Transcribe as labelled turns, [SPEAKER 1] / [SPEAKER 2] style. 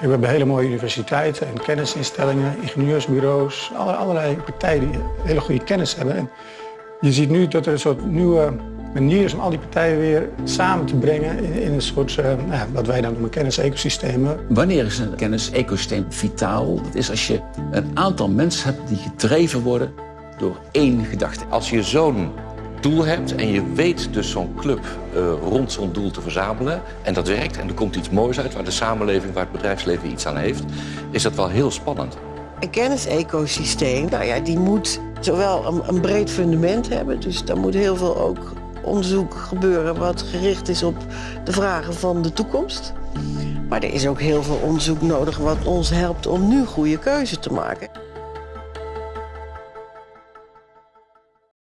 [SPEAKER 1] We hebben hele mooie universiteiten en kennisinstellingen, ingenieursbureaus, allerlei partijen die hele goede kennis hebben. En je ziet nu dat er een soort nieuwe manier is om al die partijen weer samen te brengen in, in een soort, uh, nou, wat wij dan noemen kennisecosystemen.
[SPEAKER 2] Wanneer is een kennisecosysteem vitaal? Dat is als je een aantal mensen hebt die gedreven worden door één gedachte.
[SPEAKER 3] Als je zo'n doel hebt en je weet dus zo'n club uh, rond zo'n doel te verzamelen... en dat werkt en er komt iets moois uit waar de samenleving, waar het bedrijfsleven iets aan heeft... is dat wel heel spannend.
[SPEAKER 4] Een kennisecosysteem, nou ja, die moet zowel een, breed fundament hebben... dus daar moet heel veel ook onderzoek gebeuren wat gericht is op de vragen van de toekomst. Maar er is ook heel veel onderzoek nodig wat ons helpt om nu goede keuzes te maken.